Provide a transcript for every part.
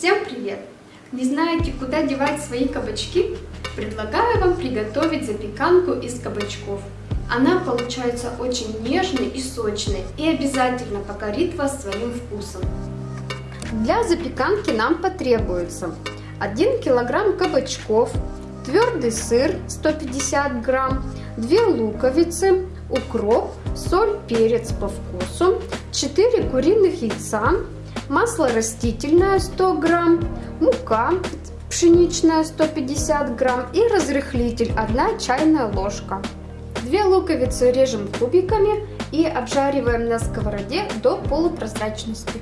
Всем привет! Не знаете, куда девать свои кабачки? Предлагаю вам приготовить запеканку из кабачков. Она получается очень нежной и сочной и обязательно покорит вас своим вкусом. Для запеканки нам потребуется 1 килограмм кабачков, твердый сыр 150 грамм, 2 луковицы, укроп, соль, перец по вкусу, 4 куриных яйца, масло растительное 100 грамм, мука пшеничная 150 грамм и разрыхлитель 1 чайная ложка. Две луковицы режем кубиками и обжариваем на сковороде до полупрозрачности.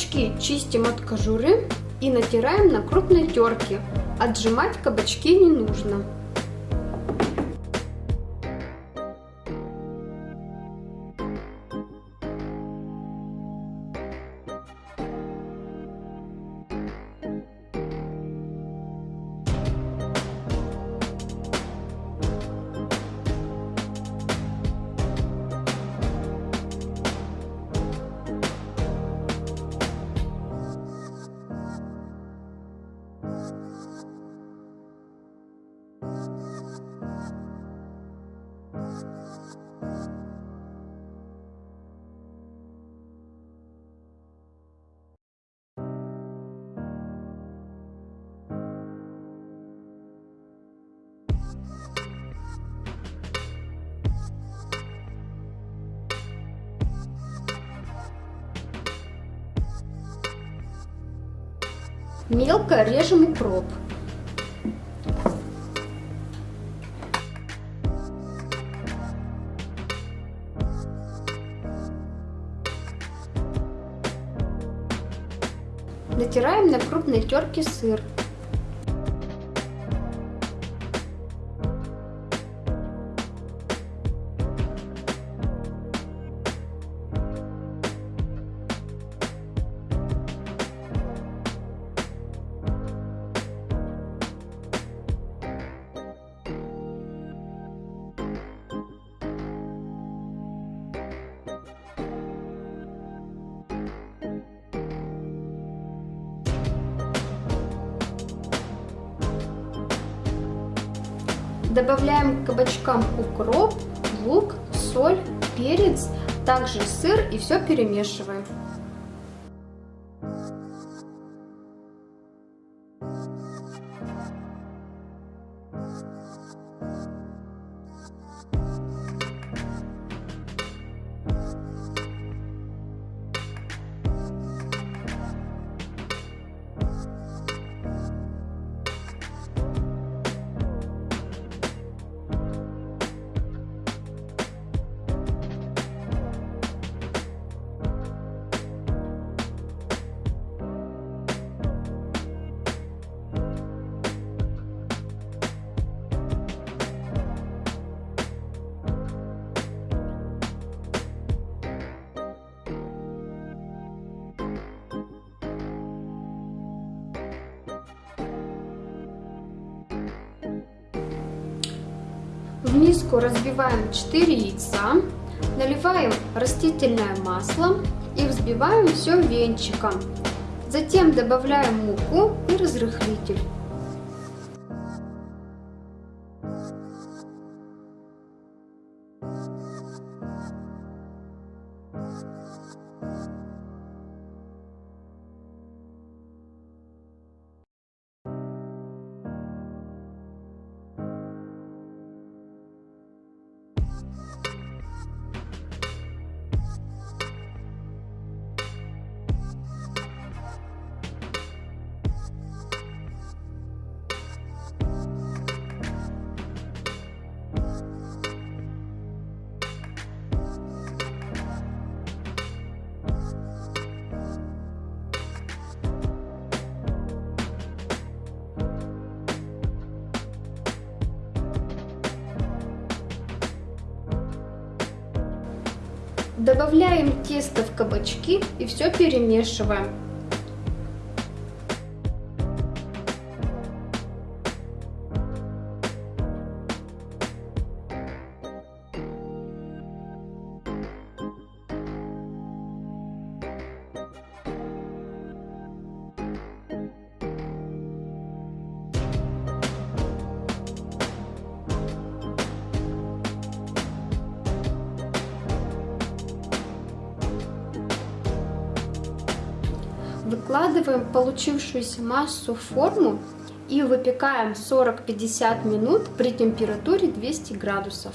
Кабачки чистим от кожуры и натираем на крупной терке. Отжимать кабачки не нужно. Мелко режем укроп. Натираем на крупной терке сыр. Добавляем к кабачкам укроп, лук, соль, перец, также сыр и все перемешиваем. В миску разбиваем 4 яйца, наливаем растительное масло и взбиваем все венчиком. Затем добавляем муку и разрыхлитель. Добавляем тесто в кабачки и все перемешиваем. Выкладываем получившуюся массу в форму и выпекаем 40-50 минут при температуре 200 градусов.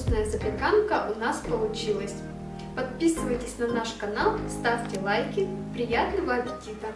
Вкусная запеканка у нас получилась. Подписывайтесь на наш канал, ставьте лайки. Приятного аппетита!